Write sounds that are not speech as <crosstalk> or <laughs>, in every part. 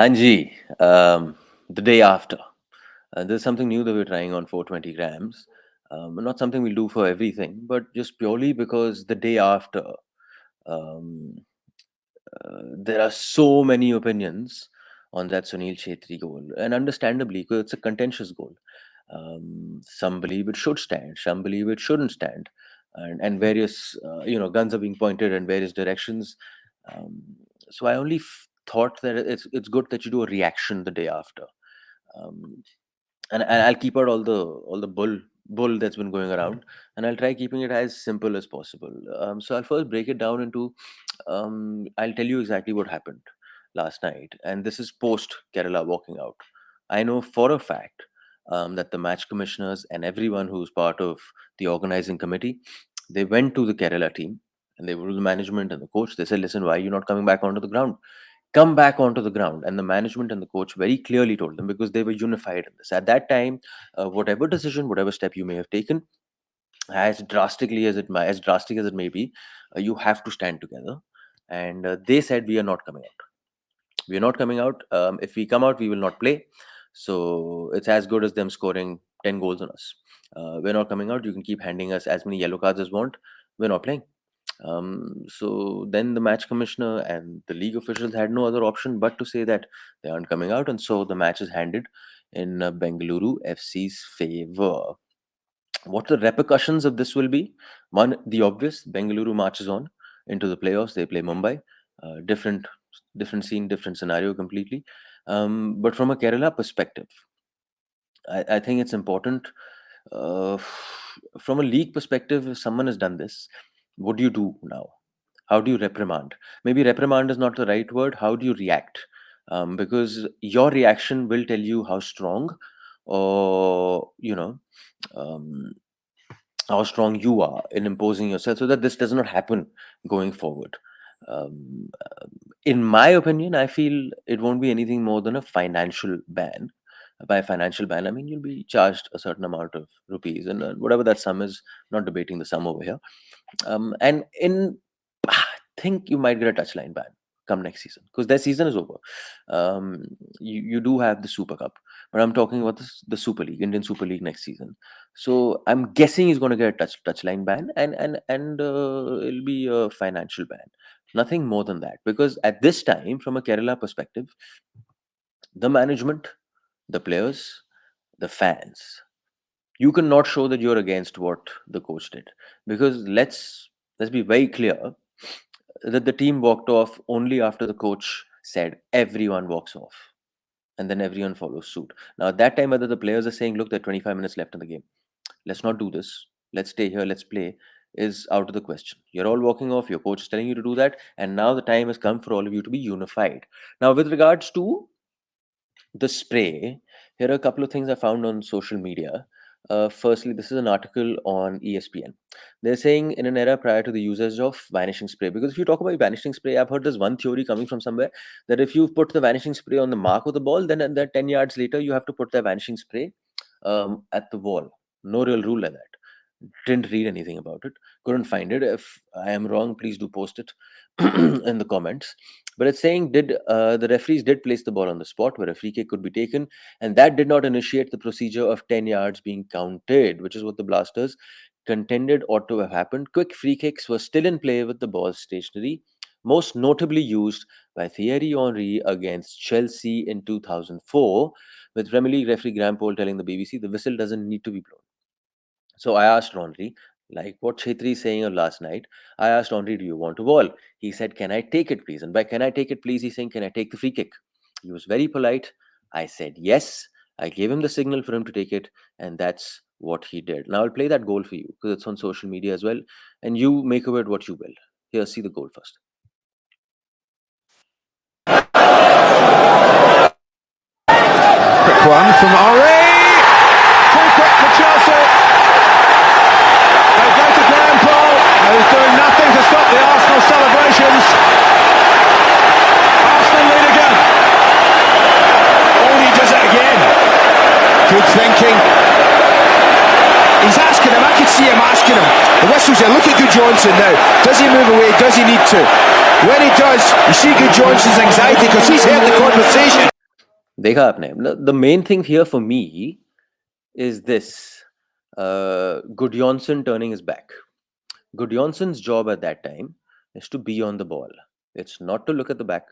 Hanji, um, the day after. Uh, there's something new that we're trying on 420 grams. Um, not something we'll do for everything, but just purely because the day after, um, uh, there are so many opinions on that Sunil Chhetri goal, and understandably, because it's a contentious goal. Um, some believe it should stand, some believe it shouldn't stand, and and various uh, you know guns are being pointed in various directions. Um, so I only thought that it's it's good that you do a reaction the day after, um, and, and I'll keep out all the all the bull bull that's been going around, and I'll try keeping it as simple as possible. Um, so I'll first break it down into. Um, I'll tell you exactly what happened last night, and this is post Kerala walking out. I know for a fact um, that the match commissioners and everyone who's part of the organizing committee, they went to the Kerala team and they were to the management and the coach. They said, "Listen, why are you not coming back onto the ground? Come back onto the ground." And the management and the coach very clearly told them because they were unified in this. At that time, uh, whatever decision, whatever step you may have taken, as drastically as it might, as drastic as it may be, uh, you have to stand together. And uh, they said, "We are not coming out. We are not coming out. Um, if we come out, we will not play." So it's as good as them scoring 10 goals on us. Uh, we're not coming out. You can keep handing us as many yellow cards as want. We're not playing. Um, so then the match commissioner and the league officials had no other option but to say that they aren't coming out. And so the match is handed in uh, Bengaluru FC's favor. What the repercussions of this will be? One, the obvious Bengaluru marches on into the playoffs. They play Mumbai. Uh, different, different scene, different scenario completely. Um, but from a Kerala perspective, I, I think it's important. Uh, from a league perspective, if someone has done this, what do you do now? How do you reprimand? Maybe reprimand is not the right word. How do you react? Um, because your reaction will tell you how strong or, you know, um, how strong you are in imposing yourself so that this does not happen going forward. Um, in my opinion, I feel it won't be anything more than a financial ban. By financial ban, I mean you'll be charged a certain amount of rupees, and uh, whatever that sum is. Not debating the sum over here. Um, and in, I think you might get a touchline ban come next season because their season is over. Um, you you do have the Super Cup, but I'm talking about the, the Super League, Indian Super League next season. So I'm guessing he's going to get a touch touchline ban, and and and uh, it'll be a financial ban nothing more than that because at this time from a kerala perspective the management the players the fans you cannot show that you're against what the coach did. Because let's let's be very clear that the team walked off only after the coach said everyone walks off and then everyone follows suit. Now at that time whether the players are saying look there are 25 minutes left in the game. Let's not do this. Let's stay here. Let's play is out of the question. You're all walking off, your coach is telling you to do that, and now the time has come for all of you to be unified. Now, with regards to the spray, here are a couple of things I found on social media. Uh, firstly, this is an article on ESPN. They're saying in an era prior to the usage of vanishing spray, because if you talk about vanishing spray, I've heard there's one theory coming from somewhere that if you put the vanishing spray on the mark of the ball, then, then 10 yards later, you have to put the vanishing spray um, at the wall. No real rule like that didn't read anything about it couldn't find it. If i am wrong please do post it <clears throat> in the comments. But it's saying did uh, the referees did place the ball on the spot where a free kick could be taken and that did not initiate the procedure of 10 yards being counted which is what the blasters contended ought to have happened. Quick free kicks were still in play with the ball stationary most notably used by Thierry Henry against Chelsea in 2004, with Premier League referee Graham Poll telling the BBC the whistle doesn't need to be blown. So I asked Henry, like what Chhetri is saying last night, I asked Henry, do you want to ball? He said, can I take it, please? And by can I take it, please, he's saying, can I take the free kick? He was very polite. I said, yes. I gave him the signal for him to take it, and that's what he did. Now I'll play that goal for you because it's on social media as well, and you make of it what you will. Here, see the goal first. One from Henry. Too quick for Chelsea. who's doing nothing to stop the Arsenal celebrations. Arsenal lead again. Oh, he does it again. Good thinking. He's asking him, I can see him asking him. The whistle's there. Look at Good Johnson now. Does he move away? Does he need to? When he does, you see Gudjohnsen's anxiety because he's heard the conversation. देखा आपने the main thing here for me is this uh, Gudjohnsen turning his back. Gudjohnsen's job at that time is to be on the ball. It's not to look at the back.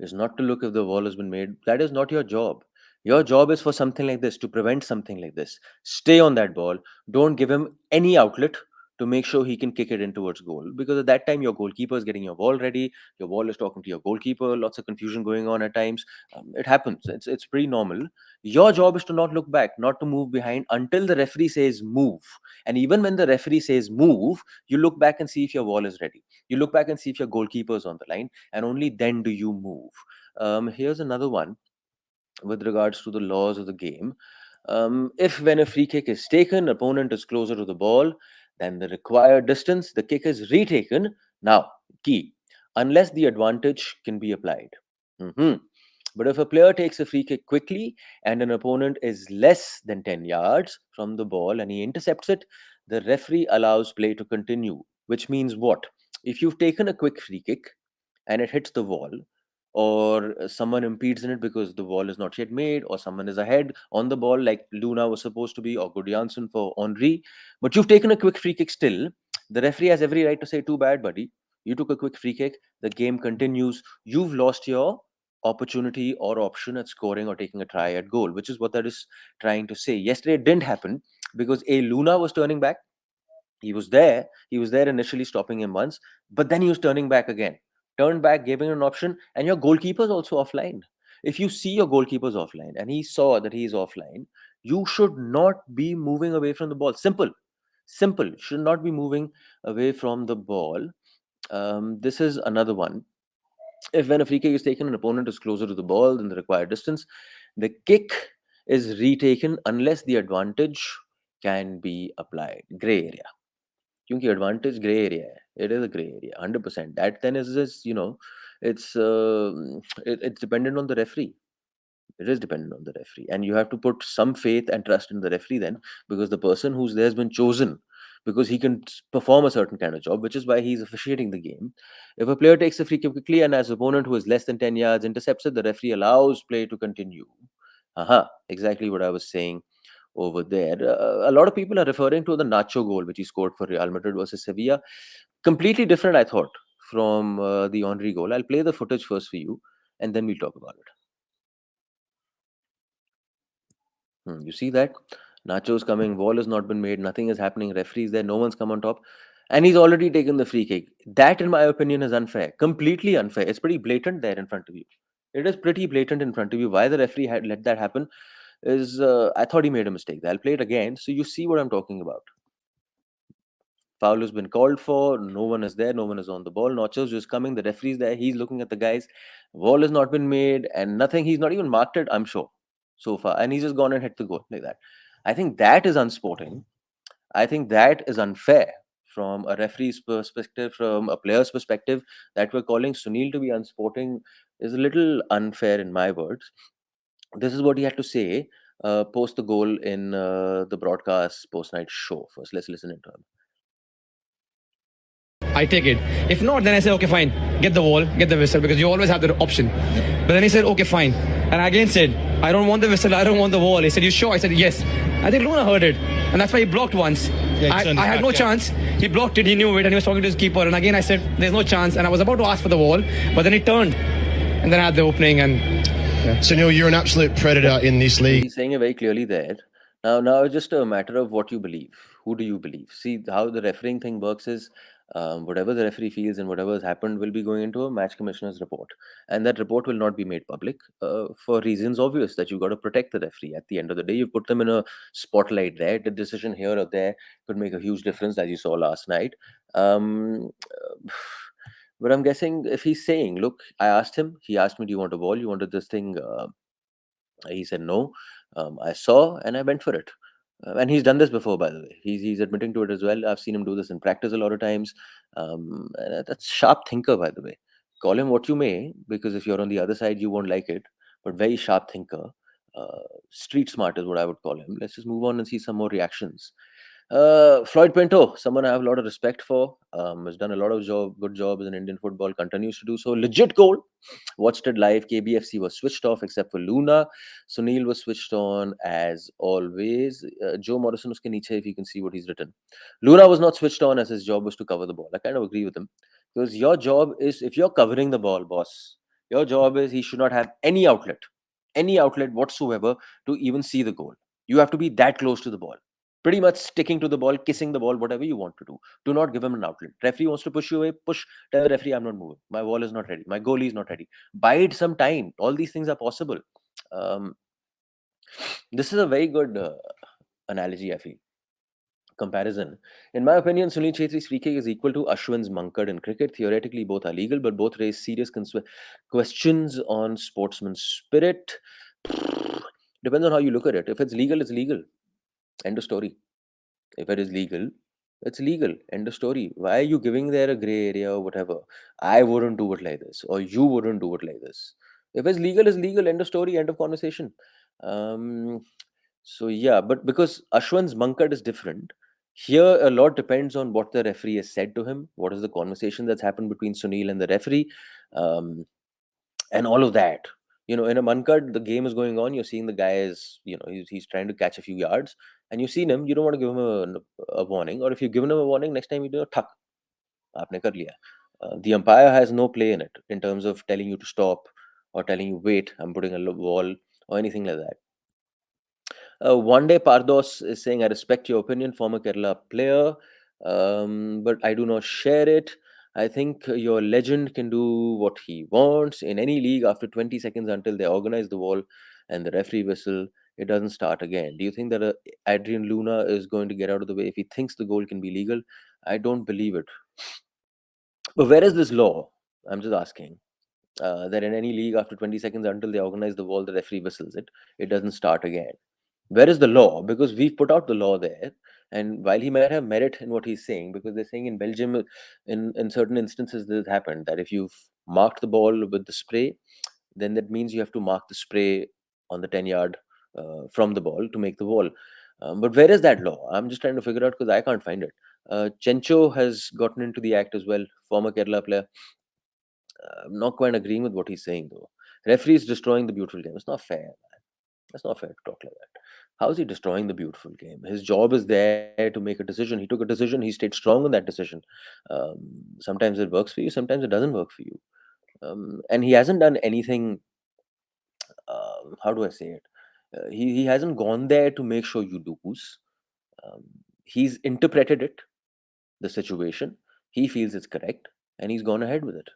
It's not to look if the ball has been made. That is not your job. Your job is for something like this to prevent something like this. Stay on that ball. Don't give him any outlet to make sure he can kick it in towards goal. Because at that time, your goalkeeper is getting your ball ready. Your ball is talking to your goalkeeper. Lots of confusion going on at times. Um, it happens. It's it's pretty normal. Your job is to not look back, not to move behind until the referee says move. And even when the referee says move, you look back and see if your wall is ready. You look back and see if your goalkeeper is on the line, and only then do you move. Um, here's another one with regards to the laws of the game. Um, if when a free kick is taken, opponent is closer to the ball than the required distance, the kick is retaken. Now, key, unless the advantage can be applied. Mm -hmm. But if a player takes a free kick quickly and an opponent is less than 10 yards from the ball and he intercepts it, the referee allows play to continue, which means what? If you've taken a quick free kick and it hits the wall, or uh, someone impedes in it because the wall is not yet made, or someone is ahead on the ball like Luna was supposed to be, or Gudjohnsen for Henry, but you've taken a quick free kick still, the referee has every right to say, too bad, buddy. You took a quick free kick, the game continues, you've lost your opportunity or option at scoring or taking a try at goal, which is what that is trying to say. Yesterday it didn't happen because A. Luna was turning back. He was there. He was there initially stopping him once, but then he was turning back again. Turned back, him an option, and your goalkeeper is also offline. If you see your goalkeeper's offline and he saw that he's offline, you should not be moving away from the ball. Simple. Simple. Should not be moving away from the ball. Um, this is another one if when a free kick is taken, an opponent is closer to the ball than the required distance, the kick is retaken unless the advantage can be applied. Gray area. Because advantage gray area It is a gray area, 100%. That then is just, you know, it's uh, it, it's dependent on the referee. It is dependent on the referee. And you have to put some faith and trust in the referee then because the person who's there has been chosen because he can perform a certain kind of job, which is why he's officiating the game. If a player takes a free kick quickly and as an opponent who is less than 10 yards intercepts it, the referee allows play to continue. Aha, exactly what I was saying over there. Uh, a lot of people are referring to the Nacho goal, which he scored for Real Madrid versus Sevilla. Completely different, I thought, from uh, the Henry goal. I'll play the footage first for you, and then we'll talk about it. Hmm, you see that? Nacho's coming, wall has not been made, nothing is happening, referees there, no one's come on top. And he's already taken the free kick. That, in my opinion, is unfair. Completely unfair. It's pretty blatant there in front of you. It is pretty blatant in front of you. Why the referee had let that happen is, uh, I thought he made a mistake. I'll play it again so you see what I'm talking about. Foul has been called for. No one is there. No one is on the ball. Nacho's just coming. The referee's there. He's looking at the guys. Wall has not been made and nothing. He's not even marked it, I'm sure, so far. And he's just gone and hit the goal like that. I think that is unsporting. I think that is unfair from a referee's perspective, from a player's perspective, that we're calling Sunil to be unsporting is a little unfair in my words. This is what he had to say uh, post the goal in uh, the broadcast post night show. First, let's listen to him. I take it. If not, then I say, okay, fine, get the wall, get the whistle, because you always have the option. But then he said, okay, fine. And I again said, I don't want the whistle, I don't want the wall. He said, you sure? I said, yes. I think Luna heard it. And that's why he blocked once. Yeah, I, I had no yeah. chance. He blocked it, he knew it, and he was talking to his keeper. And again, I said, there's no chance. And I was about to ask for the wall, but then he turned. And then I had the opening. And Sunil, you're an absolute predator in this league. He's saying it very clearly there. Now, now it's just a matter of what you believe. Who do you believe? See, how the refereeing thing works is um, whatever the referee feels and whatever has happened will be going into a match commissioner's report and that report will not be made public uh, for reasons obvious that you've got to protect the referee at the end of the day you put them in a spotlight there the decision here or there could make a huge difference as you saw last night um, but i'm guessing if he's saying look i asked him he asked me do you want a ball you wanted this thing uh, he said no um, i saw and i went for it uh, and he's done this before, by the way. He's he's admitting to it as well. I've seen him do this in practice a lot of times. Um, that's sharp thinker, by the way. Call him what you may, because if you're on the other side, you won't like it. But very sharp thinker. Uh, street smart is what I would call him. Let's just move on and see some more reactions. Uh, Floyd Pinto, someone I have a lot of respect for, um, has done a lot of job, good job in Indian football, continues to do so. Legit goal. Watched it live. KBFC was switched off except for Luna. Sunil was switched on as always. Uh, Joe Morrison uske niche, if you can see what he's written. Luna was not switched on as his job was to cover the ball. I kind of agree with him because your job is if you're covering the ball, boss, your job is he should not have any outlet, any outlet whatsoever to even see the goal. You have to be that close to the ball pretty much sticking to the ball, kissing the ball, whatever you want to do. Do not give him an outlet. Referee wants to push you away, push. Tell the referee, I'm not moving. My wall is not ready. My goalie is not ready. Bide some time. All these things are possible. Um, this is a very good uh, analogy, I feel. Comparison. In my opinion, Sunil Chhetri's free kick is equal to Ashwin's Mankad in cricket. Theoretically, both are legal, but both raise serious questions on sportsman spirit. Depends on how you look at it. If it's legal, it's legal End of story. If it is legal, it's legal. End of story. Why are you giving there a gray area or whatever? I wouldn't do it like this, or you wouldn't do it like this. If it's legal, it's legal. End of story. End of conversation. Um, so yeah, but because Ashwin's Mankad is different, here a lot depends on what the referee has said to him. What is the conversation that's happened between Sunil and the referee, um, and all of that you know in a mankad the game is going on you're seeing the guy is you know he's, he's trying to catch a few yards and you've seen him you don't want to give him a, a warning or if you've given him a warning next time you do a tuck. aapne kar liya uh, the umpire has no play in it in terms of telling you to stop or telling you wait i'm putting a wall or anything like that. uh, one day pardos is saying i respect your opinion former kerala player um, but i do not share it. I think your legend can do what he wants in any league after 20 seconds until they organize the wall and the referee whistle. It doesn't start again. Do you think that uh, Adrian Luna is going to get out of the way if he thinks the goal can be legal? I don't believe it. But where is this law? I'm just asking. Uh, that in any league after 20 seconds until they organize the wall, the referee whistles it. It doesn't start again. Where is the law? Because we've put out the law there and while he might have merit in what he's saying, because they're saying in Belgium, in, in certain instances, this happened that if you've marked the ball with the spray, then that means you have to mark the spray on the 10 yard uh, from the ball to make the ball. Um, but where is that law? I'm just trying to figure out because I can't find it. Uh, Chencho has gotten into the act as well, former Kerala player. Uh, I'm not quite agreeing with what he's saying though. Referee is destroying the beautiful game. It's not fair, man. That's not fair to talk like that. How is he destroying the beautiful game? His job is there to make a decision. He took a decision. He stayed strong on that decision. Um, sometimes it works for you. Sometimes it doesn't work for you. Um, and he hasn't done anything. Uh, how do I say it? Uh, he he hasn't gone there to make sure you lose. Um, he's interpreted it, the situation. He feels it's correct, and he's gone ahead with it.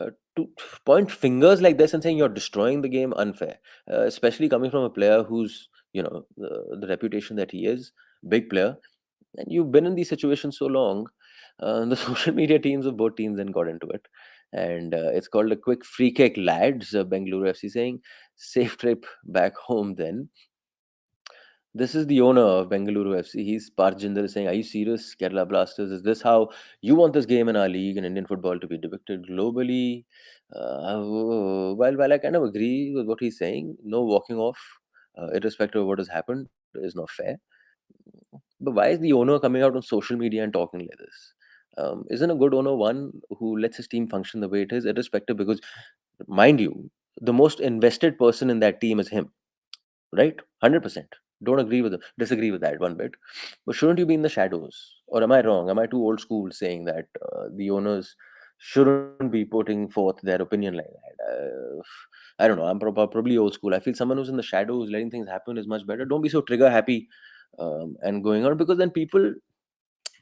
Uh, to point fingers like this and saying you're destroying the game unfair, uh, especially coming from a player who's you know the, the reputation that he is, big player, and you've been in these situations so long. Uh, <laughs> the social media teams of both teams then got into it, and uh, it's called a quick free kick, lads. Uh, Bengaluru FC saying safe trip back home then. This is the owner of Bengaluru FC. He's Parth Jindal saying, Are you serious, Kerala Blasters? Is this how you want this game in our league and Indian football to be depicted globally? Uh, while, while I kind of agree with what he's saying, no walking off, uh, irrespective of what has happened, is not fair. But why is the owner coming out on social media and talking like this? Um, isn't a good owner one who lets his team function the way it is, irrespective? Because, mind you, the most invested person in that team is him, right? 100% don't agree with disagree with that one bit. But shouldn't you be in the shadows? Or am i wrong? Am i too old school saying that uh, the owners shouldn't be putting forth their opinion like that? Uh, i don't know. I'm probably old school. I feel someone who's in the shadows letting things happen is much better. Don't be so trigger happy um, and going on because then people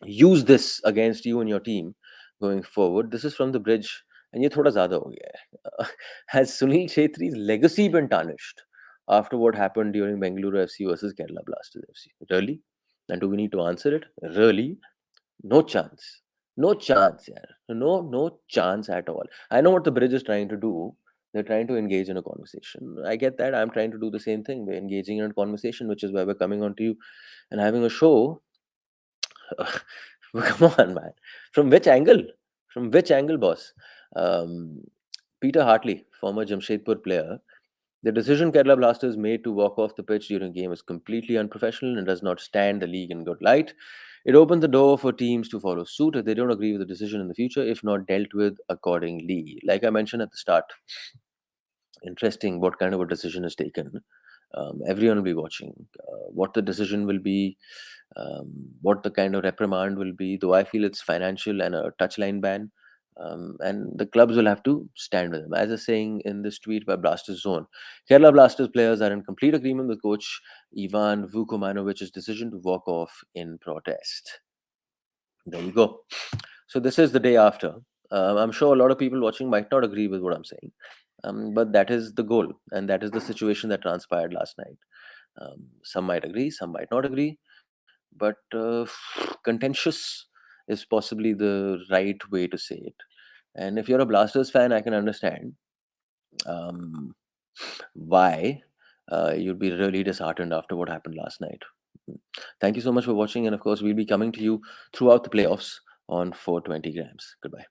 use this against you and your team going forward. This is from the bridge and ye thoda zyada ho gaya has sunil Chhetri's legacy been tarnished after what happened during Bengaluru FC versus Kerala Blasters FC. Really? And do we need to answer it? Really? No chance. No chance, yeah. No, no chance at all. I know what the bridge is trying to do. They're trying to engage in a conversation. I get that. I'm trying to do the same thing. We're engaging in a conversation, which is why we're coming on to you and having a show. <laughs> Come on, man. From which angle? From which angle, boss? Um, Peter Hartley, former Jamshedpur player, the decision Kerala Blasters made to walk off the pitch during game is completely unprofessional and does not stand the league in good light. It opens the door for teams to follow suit if they don't agree with the decision in the future, if not dealt with accordingly. Like I mentioned at the start, interesting what kind of a decision is taken. Um, everyone will be watching uh, what the decision will be, um, what the kind of reprimand will be. Though I feel it's financial and a touchline ban, um, and the clubs will have to stand with them. As a saying in this tweet by Blasters Zone, Kerala Blasters players are in complete agreement with coach Ivan Vukomanovic's decision to walk off in protest. There you go. So this is the day after. Uh, I'm sure a lot of people watching might not agree with what I'm saying, um, but that is the goal, and that is the situation that transpired last night. Um, some might agree, some might not agree, but uh, <sighs> contentious is possibly the right way to say it. And if you're a Blasters fan, I can understand um, why uh, you'd be really disheartened after what happened last night. Thank you so much for watching, and of course, we'll be coming to you throughout the playoffs on 420 grams. Goodbye.